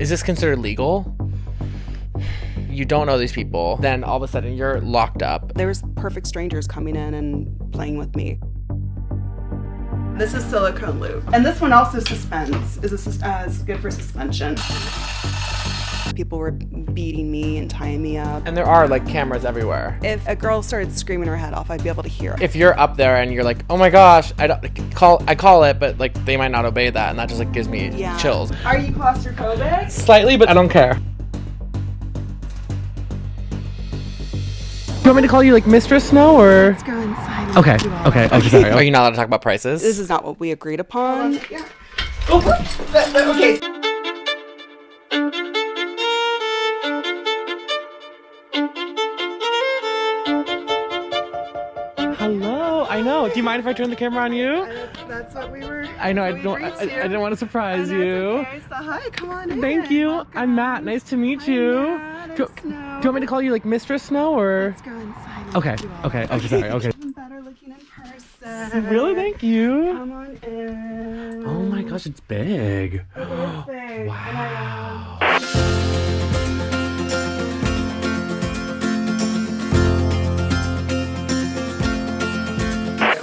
Is this considered legal? You don't know these people, then all of a sudden you're locked up. There was perfect strangers coming in and playing with me. This is silicone lube. And this one also suspends, is, a, uh, is good for suspension. People were beating me and tying me up. And there are like cameras everywhere. If a girl started screaming her head off, I'd be able to hear it. If you're up there and you're like, oh my gosh, I don't call, I call it, but like they might not obey that, and that just like gives me Yeah. chills. Are you claustrophobic? Slightly, but I don't care. Do You want me to call you like Mistress Snow or? Let's go inside. and Okay, do all okay, that. okay, sorry. Are you not allowed to talk about prices? This is not what we agreed upon. Yeah. Oh, but, but, okay. Know. Do you mind if I turn the camera on you? That's, that's what we were. I know I we don't. I, I didn't want to surprise And you. Okay. So hi, come on in. Thank you. Welcome. I'm Matt. Nice to meet Hi, you. Matt. Do, do you want me to call you like Mistress Snow or? Let's go inside. Okay, okay, okay, sorry, okay. Better looking in person. Really? Thank you. Come on in. Oh my gosh, it's big. It is big. Wow.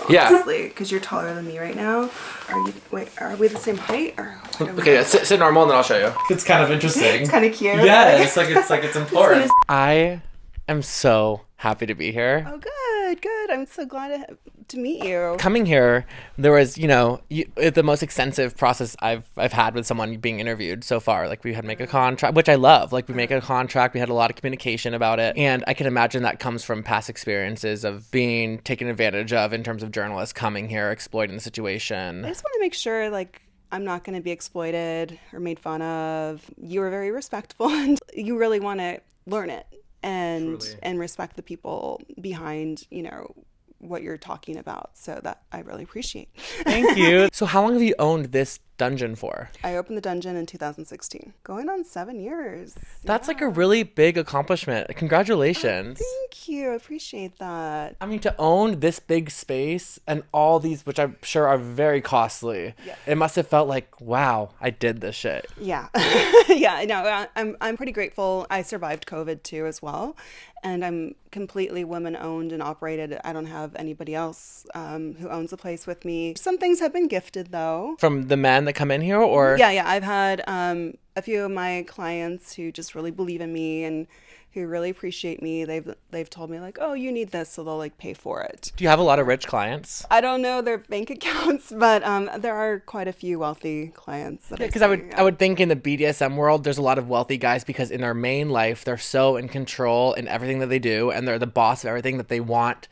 Honestly, because you're taller than me right now. Are you? Wait, are we the same height? Or what are Okay, sit, sit normal and then I'll show you. It's kind of interesting. It's kind of cute. yeah, it's like it's like it's important. I am so happy to be here. Oh, good, good. I'm so glad to, to meet you. Coming here, there was, you know, you, it- the most extensive process I've I've had with someone being interviewed so far. Like we had to make a contract, which I love. Like we make a contract, we had a lot of communication about it, and I can imagine that comes from past experiences of being taken advantage of in terms of journalists coming here exploiting the situation. I just want to make sure, like, I'm not going to be exploited or made fun of. You were very respectful, and you really want to learn it and Truly. and respect the people behind, you know, what you're talking about. So that I really appreciate. Thank you. so how long have you owned this dungeon for? I opened the dungeon in 2016, going on seven years. That's like a really big accomplishment. Congratulations. Thank you. I appreciate that. I mean, to own this big space and all these, which I'm sure are very costly, Yeah. it must have felt like, wow, I did this shit. Yeah, yeah. I- I'm I'm pretty grateful. I survived COVID too as well, and I'm completely women owned and operated. I don't have anybody else um, who owns a place with me. Some things have been gifted though. From the men that come in here, or Yeah, yeah. I've had um, a few of my clients who just really believe in me and who really appreciate me. They've they've told me like, oh, you need this, so they'll like pay for it. do you have a lot of rich clients? I don't know their bank accounts, but um, there are quite a few wealthy clients. Because I would, I would think in the BDSM world, there's a lot of wealthy guys because in their main life, they're so in control in everything that they do, and they're the boss of everything that they want.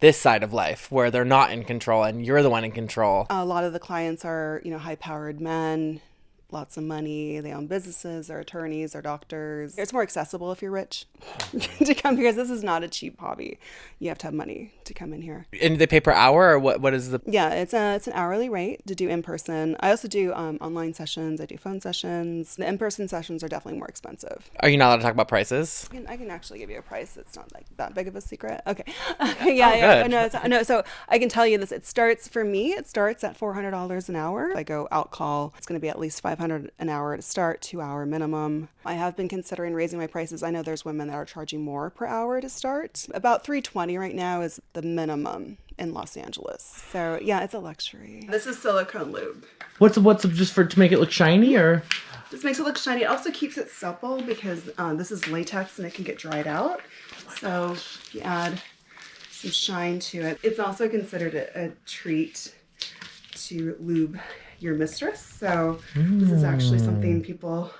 This side of life, where they're not in control, and you're the one in control. a lot of the clients are you know high powered men lots of money they own businesses they're attorneys they're doctors it's more accessible if you're rich to come because this is not a cheap hobby you have to have money to come in here And they pay per hour, or what? What is the? yeah it's a it's an hourly rate to do in person i also do um, online sessions i do phone sessions the in-person sessions are definitely more expensive Are you not allowed to talk about prices? I can, I can actually give you a price. It's not like that big of a secret. Okay. yeah, yeah. Oh, good. No, it's, no. So I can tell you this. It starts for me. It starts at four hundred dollars an hour. If I go out call, it's going to be at least five hundred an hour to start, two hour minimum. I have been considering raising my prices. I know there's women that are charging more per hour to start. About three twenty right now is the minimum in Los Angeles. So yeah, it's a luxury. This is silicone lube. What's what's just for to make it look shiny, or? This makes it look shiny. It also keeps it supple because um, this is latex and it can get dried out. So if you add some shine to it, it's also considered a, a treat to lube your mistress. So this is actually something hmm. people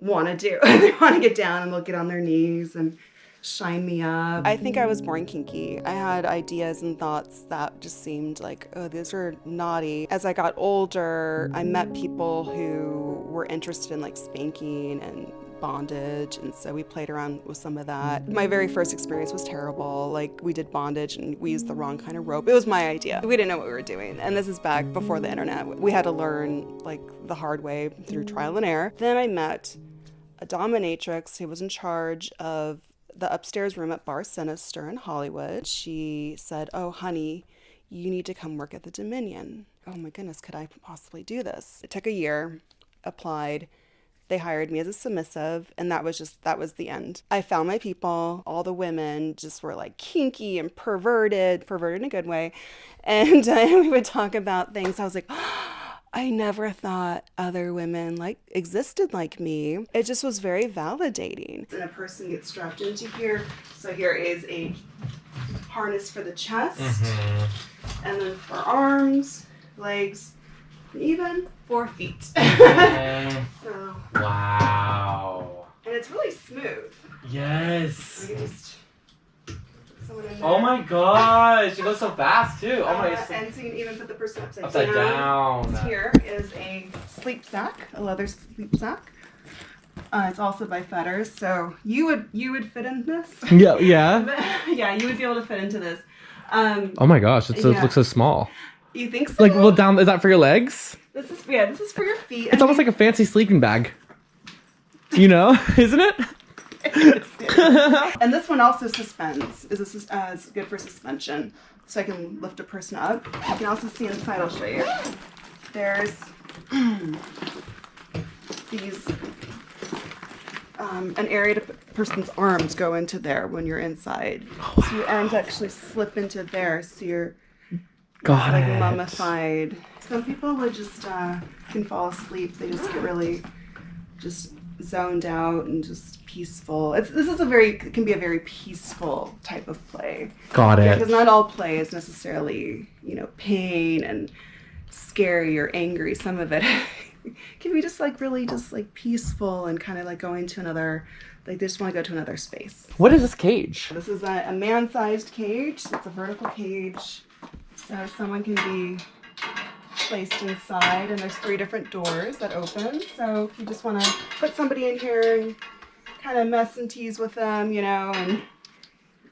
want to do. they want to get down and they'll get on their knees and shine me up. I think I was born kinky. I had ideas and thoughts that just seemed like, oh, these are naughty. As I got older, I met people who were interested in like spanking and bondage and so we played around with some of that. My very first experience was terrible. Like we did bondage and we used the wrong kind of rope. It was my idea. We didn't know what we were doing. And this is back before the internet. We had to learn like the hard way through trial and error. Then I met a dominatrix who was in charge of the upstairs room at Bar Sinister in Hollywood. She said, Oh, honey, you need to come work at the Dominion. Oh my goodness, could I possibly do this? It took a year, applied, They hired me as a submissive, and that was just that was the end. I found my people. All the women just were like kinky and perverted, perverted in a good way, and uh, we would talk about things. I was like. I never thought other women like existed like me. It just was very validating. And a person gets strapped into here. So here is a harness for the chest, and then for arms, legs, and even four feet. so, wow. and it's really smooth. Yes. just put someone in there. Oh my gosh, it goes so fast too. Oh my Uh, gosh. and so you can even put the person upside, Upside down. Here is a sleep sack, a leather sleep sack. Uh, it's also by Fetters, so you would you would fit in this. Yeah, yeah. yeah, you would be able to fit into this. Um, Oh my gosh, it's so, Yeah. it looks so small. You think so? Like, well, down is that for your legs? this is yeah, this is for your feet. It's almost like a fancy sleeping bag. You know, isn't it? and this one also suspends. Is this uh, is good for suspension, so I can lift a person up. You can also see inside. I'll show you. There's these um, an area to person's arms go into there when you're inside. So your arms actually slip into there, so you're Got like it. mummified. Some people would just uh, can fall asleep. They just get really just zoned out and just peaceful. It's this is a very it can be a very peaceful type of play Got it. because not all play is necessarily you know pain and scary or angry. Some of it can be just like really just like peaceful and kind of like going to another like they just want to go to another space. What is this cage? This is a, a man-sized cage. It's a vertical cage, so someone can be placed inside. And there's three different doors that open. So if you just want to put somebody in here and kind of mess and tease with them, you know, and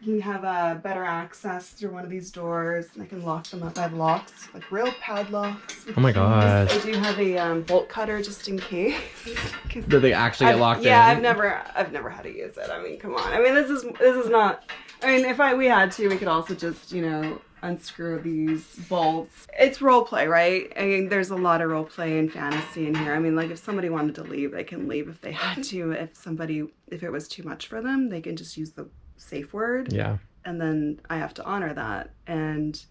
you can have a better access through one of these doors. And I can lock them up. I have locks, like real padlocks. Oh my gosh. I do have a um, bolt cutter just in case. Did they actually get I've- locked yeah, in? I've never, I've never had to use it. I mean, come on. I mean, this is this is not. I mean, if I we had to, we could also just you know unscrew these bolts. It's role play, right? I mean, there's a lot of role play and fantasy in here. I mean, like if somebody wanted to leave, they can leave if they had to. If somebody, if it was too much for them, they can just use the safe word, Yeah. and then I have to honor that and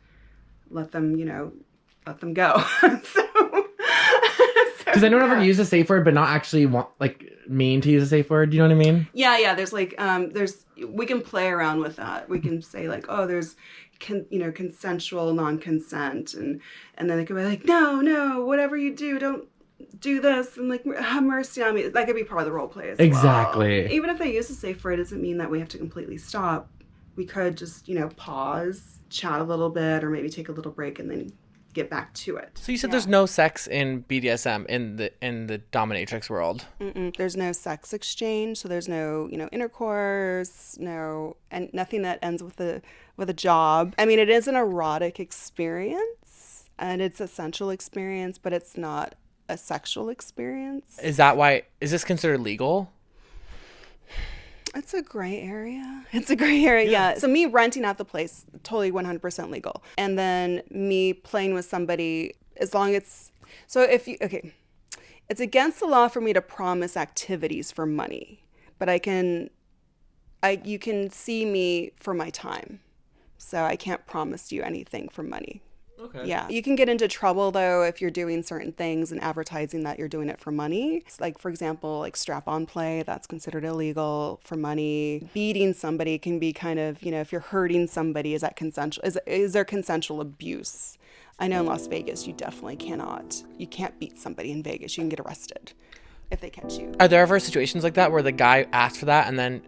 let them, you know, let them go. so. Because I don't ever use a safe word, but not actually want like mean to use a safe word. You know what I mean? Yeah, yeah. There's like, um, there's we can play around with that. We can say like, oh, there's, con- you know, consensual non-consent, and and then it could be like, no, no, whatever you do, don't do this, and like have mercy on me. That could be part of the role play as well. Exactly. Even if they use a safe word, it doesn't mean that we have to completely stop. We could just, you know, pause, chat a little bit, or maybe take a little break and then get back to it. So you said there's no sex in BDSM in the in the dominatrix world. Mm-mm. There's no sex exchange, so there's no, you know, intercourse, no, and nothing that ends with a with a job. I mean, it is an erotic experience, and it's a sensual experience, but it's not a sexual experience. Is that why? Is this considered legal? It's a gray area. It's a gray area. Yeah. So me renting out the place, totally 100% legal. And then me playing with somebody, as long as it's so if you okay, it's against the law for me to promise activities for money, but I can, I you can see me for my time, so I can't promise you anything for money. Okay. Yeah. You can get into trouble though if you're doing certain things and advertising that you're doing it for money. It's like for example, like strap on play, that's considered illegal for money. Beating somebody can be kind of, you know, if you're hurting somebody, is that consensual is is there consensual abuse? I know in Las Vegas you definitely cannot. You can't beat somebody in Vegas. You can get arrested if they catch you. Are there ever situations like that where the guy asked for that and then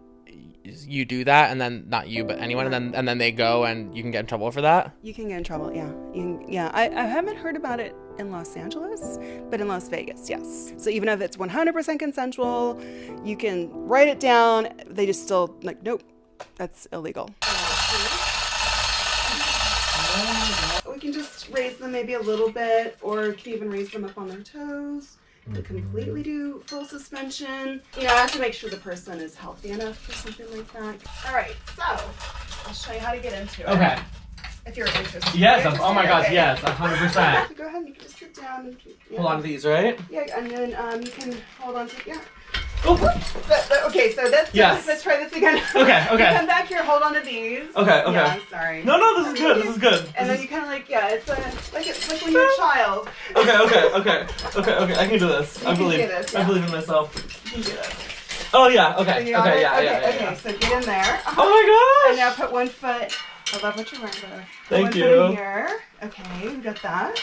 you do that and then not you but anyone and then and then they go and you can get in trouble for that? You can get in trouble, yeah. You can, yeah, I, I haven't heard about it in Los Angeles, but in Las Vegas, yes. So even if it's 100% consensual, you can write it down. They just still, like, nope, that's illegal. We can just raise them maybe a little bit, or can even raise them up on their toes. We completely do full suspension. You know, I have to make sure the person is healthy enough for something like that. All right, so I'll show you how to get into it. Okay. If you're interested. Yes. You're I'm- oh my interested? gosh. Okay. Yes. hundred percent. Go ahead. You can just sit down. And, yeah. Hold on to these, right? Yeah, and then um, you can hold on to yeah. Oh. Okay, so that's Yes. Let's try this again. Okay, okay. You come back here. Hold on to these. Okay. Okay. Yeah, sorry. No, no. This is good. This is good. And then you kind of like yeah, it's a, like it's like when you're a child. Okay. Okay. Okay. Okay. Okay. I can do this. You I can believe. do this, I believe in myself. You can do this. Oh yeah. So Okay. you Okay. Yeah. okay, Yeah. Yeah. okay. yeah. So get in there. Oh my Oh And now put one foot. I love what you're wearing, by the way. Put Thank one Foot you. in here. Okay, we got that.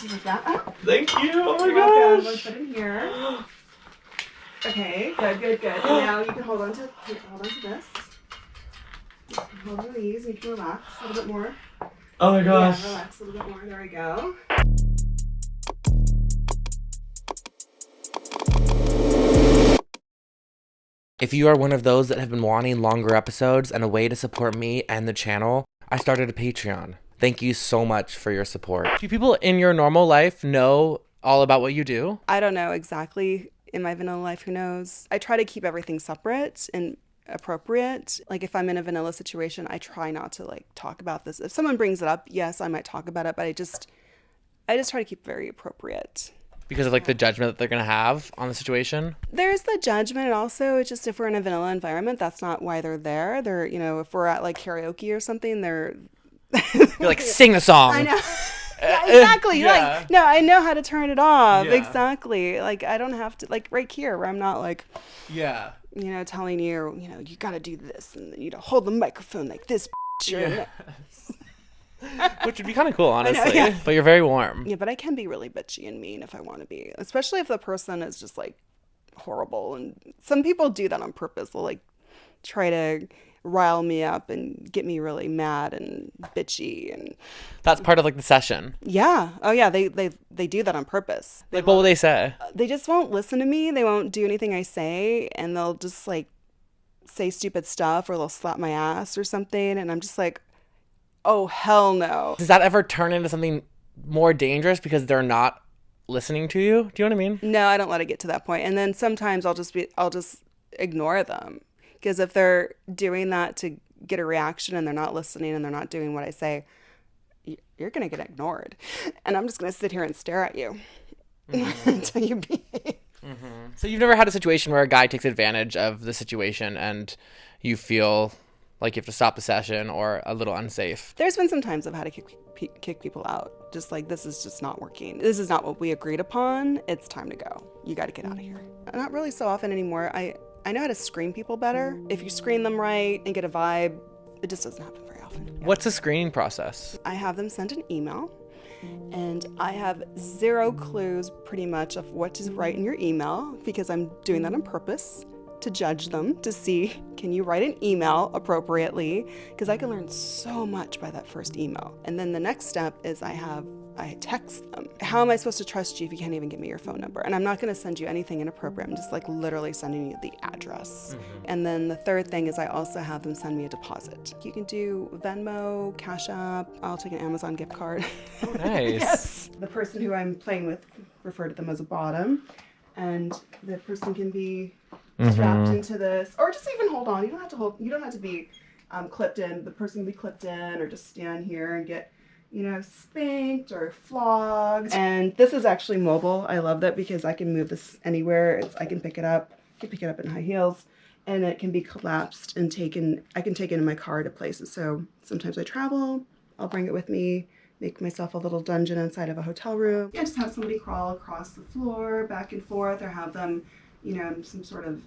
Just like that. Thank you. Oh my you're welcome. One foot in here. Okay, good, good, good. And now you can hold on to you hold on to this. You can hold on to these and you can relax a little bit more. Oh my gosh. Yeah, relax a little bit more. There we go. If you are one of those that have been wanting longer episodes and a way to support me and the channel, I started a Patreon. Thank you so much for your support. Do people in your normal life know all about what you do? I don't know exactly in my vanilla life, who knows? I try to keep everything separate and appropriate. Like if I'm in a vanilla situation, I try not to like talk about this. If someone brings it up, yes, I might talk about it, but I just I just try to keep very appropriate. Because of like the judgment that they're gonna have on the situation? There's the judgment and also it's just if we're in a vanilla environment, that's not why they're there. They're, you know, if we're at like karaoke or something, they're You're like, sing the song. I know. Yeah, exactly. Yeah. Like, no, I know how to turn it off. Yeah. Exactly. Like, I don't have to, like, right here, where I'm not like, Yeah. you know, telling you, you know, you got to do this and you know, hold the microphone like this. bitch, or- Yeah. Which would be kind of cool, know, honestly. yeah. But you're very warm. Yeah, but I can be really bitchy and mean if I want to be, especially if the person is just like horrible. And some people do that on purpose. They'll like try to rile me up and get me really mad and bitchy and That's part of like the session. yeah oh yeah they they they do that on purpose they Like, what will they say? they just won't listen to me. They won't do anything I say, and they'll just like say stupid stuff or they'll slap my ass or something. And I'm just like, oh, hell no. Does that ever turn into something more dangerous because they're not listening to you? Do you know what I mean? No, I don't let it get to that point. And then sometimes I'll just be, I'll just ignore them because if they're doing that to get a reaction and they're not listening and they're not doing what I say, you're going to get ignored. And I'm just going to sit here and stare at you mm-hmm. until you behave. Mm-hmm. So you've never had a situation where a guy takes advantage of the situation and you feel like you have to stop the session or a little unsafe. There's been some times I've had to kick, pe- kick people out. Just like, this is just not working. This is not what we agreed upon. It's time to go. You got to get out of mm. here. Not really so often anymore. I, I know how to screen people better. If you screen them right and get a vibe, it just doesn't happen very often. What's the screening process? I have them send an email, and I have zero clues pretty much of what to write in your email because I'm doing that on purpose to judge them to see can you write an email appropriately because I can learn so much by that first email. And then the next step is I have I text them. How am I supposed to trust you if you can't even give me your phone number? And I'm not going to send you anything inappropriate. I'm just like literally sending you the address. And then the third thing is I also have them send me a deposit. You can do Venmo, Cash App. I'll take an Amazon gift card. Nice. yes. The person who I'm playing with refer to them as a bottom, and the person can be strapped into this, or just even hold on. You don't have to hold. You don't have to be um, clipped in. The person can be clipped in, or just stand here and get, you know, spanked or flogged. And this is actually mobile. I love that because I can move this anywhere. It's I can pick it up. I can pick it up in high heels. And it can be collapsed and taken. I can take it in my car to places. So sometimes I travel. I'll bring it with me make myself a little dungeon inside of a hotel room. Yeah, just have somebody crawl across the floor back and forth, or have them, you know, some sort of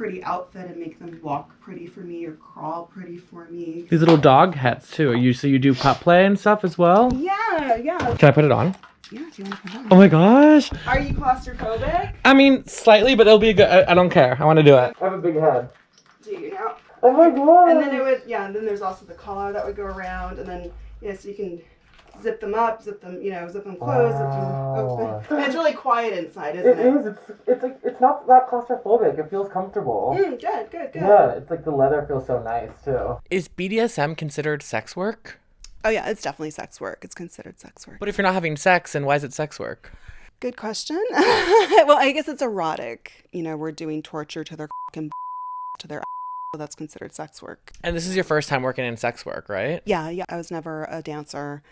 pretty outfit and make them walk pretty for me or crawl pretty for me. These little dog hats too. You so you do pup play and stuff as well. Yeah, yeah. Can I put it on? Yeah, if you want to come Oh on. my gosh. Are you claustrophobic? I mean, slightly, but it'll be good. I, I don't care. I want to do it. I have a big head. Do you know? Oh my god. And then it would, yeah, and then there's also the collar that would go around, and then, yeah, so you can zip them up, zip them, you know, zip them closed, zip them Wow. open. And it's really quiet inside, isn't It it? is. It's it's like it's not that claustrophobic. It feels comfortable. Mm, good, good, good. Yeah, it's like the leather feels so nice too. Is BDSM considered sex work? Oh yeah, it's definitely sex work. It's considered sex work. But if you're not having sex, then why is it sex work? Good question. well, I guess it's erotic. You know, we're doing torture to their and to their So that's considered sex work. And this is your first time working in sex work, right? Yeah, yeah. I was never a dancer.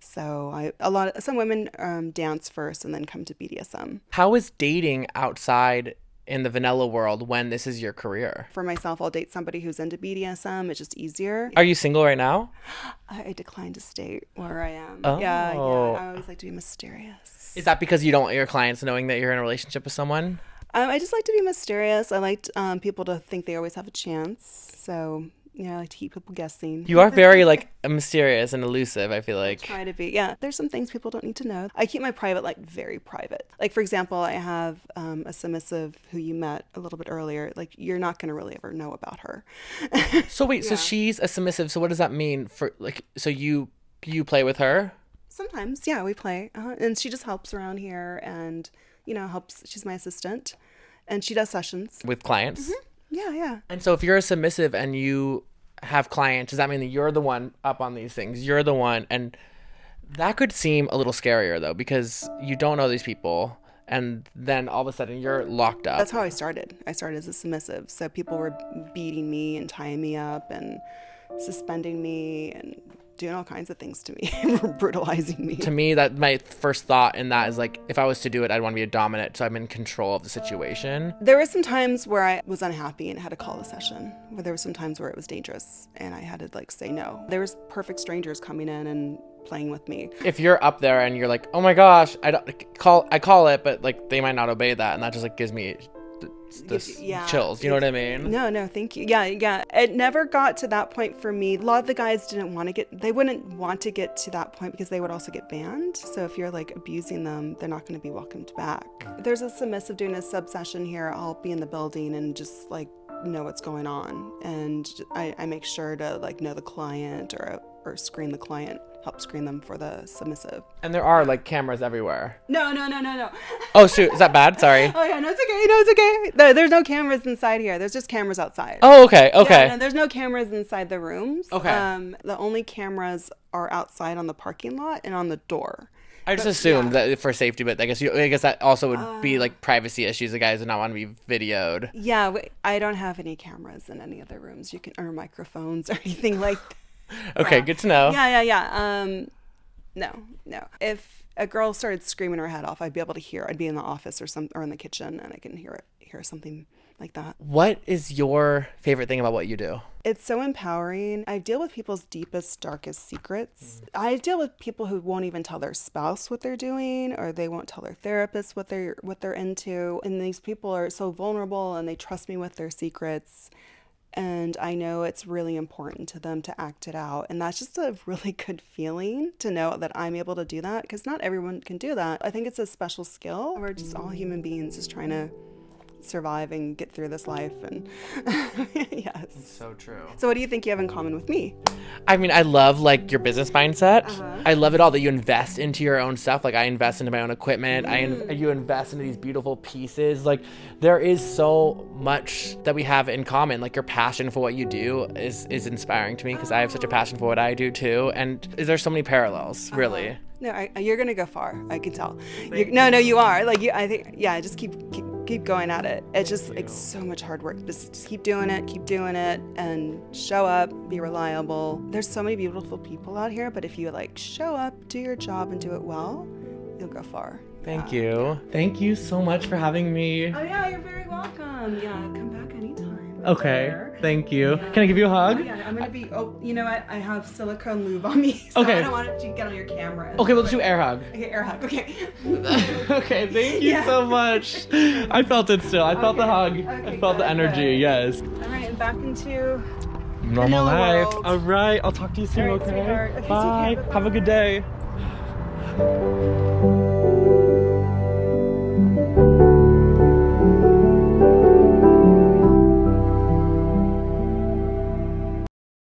So I a lot of some women um, dance first and then come to BDSM. How is dating outside in the vanilla world when this is your career? For myself, I'll date somebody who's into BDSM. It's just easier. Are you single right now? I, decline to state where I am. Yeah, yeah. Oh. I always like to be mysterious. Is that because you don't want your clients knowing that you're in a relationship with someone? Um, I just like to be mysterious. I like um, people to think they always have a chance. So, yeah, I like to keep people guessing. You are very like mysterious and elusive, I feel like. try to be. Yeah, there's some things people don't need to know. I keep my private like very private. Like for example, I have um, a submissive who you met a little bit earlier. Like you're not gonna really ever know about her. So wait, so she's a submissive. So what does that mean for like so you you play with her? Sometimes, yeah, we play, uh, and she just helps around here, and you know helps. She's my assistant, and she does sessions. with clients. Yeah, yeah. And so if you're a submissive and you have clients, does that mean that you're the one up on these things? You're the one and that could seem a little scarier though because you don't know these people and then all of a sudden you're locked up. That's how I started. I started as a submissive, so people were beating me and tying me up and suspending me and doing all kinds of things to me, brutalizing me. to me that my first thought in that is like if I was to do it I'd want to be a dominant so I'm in control of the situation. There were some times where I was unhappy and had to call a session. Where there were some times where it was dangerous and I had to like say no. There was perfect strangers coming in and playing with me. If you're up there and you're like, "Oh my gosh, I don't call I call it," but like they might not obey that and that just like gives me this yeah. chills. You know what I mean? No, no, thank you. Yeah, yeah. It never got to that point for me. A lot of the guys didn't want to get, they wouldn't want to get to that point because they would also get banned. So if you're like abusing them, they're not going to be welcomed back. There's a submissive doing a sub session here. I'll be in the building and just like know what's going on. And I, I make sure to like know the client or, or screen the client, help screen them for the submissive. And there are like cameras everywhere. No, no, no, no, no. Oh shoot, is that bad? Sorry. Oh yeah, no, it's okay. No, it's okay. No, there's no cameras inside here. There's just cameras outside. Oh okay, okay. Yeah, no, there's no cameras inside the rooms. Okay. Um, the only cameras are outside on the parking lot and on the door. I just assumed that for safety, but I guess you, I guess that also would be like privacy issues. The guys would not want to be videoed. Yeah, I don't have any cameras in any of the rooms. You can or microphones or anything like. Okay, good to know. Yeah, yeah, yeah. Um, no, no. If a girl started screaming her head off, I'd be able to hear. I'd be in the office or some or in the kitchen, and I can hear it, hear something like that. What is your favorite thing about what you do? It's so empowering. I deal with people's deepest, darkest secrets. I deal with people who won't even tell their spouse what they're doing, or they won't tell their therapist what they're what they're into. And these people are so vulnerable, and they trust me with their secrets. And I know it's really important to them to act it out. And that's just a really good feeling to know that I'm able to do that because not everyone can do that. I think it's a special skill. We're just all human beings just trying to survive and get through this life. And yes. So true. So, what do you think you have in common with me? I mean, I love like your business mindset. Uh-huh. I love it all that you invest into your own stuff. Like I invest into my own equipment. I in- mm. you invest into these beautiful pieces. Like there is so much that we have in common. Like your passion for what you do is is inspiring to me because I have such a passion for what I do too. And there's so many parallels, uh-huh. really. No, I, you're gonna go far. I can tell. You, no, no, you are. Like you, I think. Yeah, just keep keep, keep going at it. It's just like so much hard work. Just, just keep doing it. Keep doing it, and show up. Be reliable. There's so many beautiful people out here, but if you like show up, do your job, and do it well, you'll go far. Thank you. Thank you so much for having me. Oh yeah, you're very welcome. Yeah, come back anytime. Okay. There. Thank you. Can I give you a Oh, hug? yeah, I'm gonna be. Oh, you know what? I have silicone lube on me, so Okay. I don't want it to get on your camera. Okay, we'll just do air hug. Okay, air hug. Okay. okay, thank you Yeah. so much. I felt it still. I felt the hug. Okay, I felt the energy. good. Yes. All right, and back into Normal life. world. All right. I'll talk to you soon. Right, okay. Okay, Bye. Have a good day.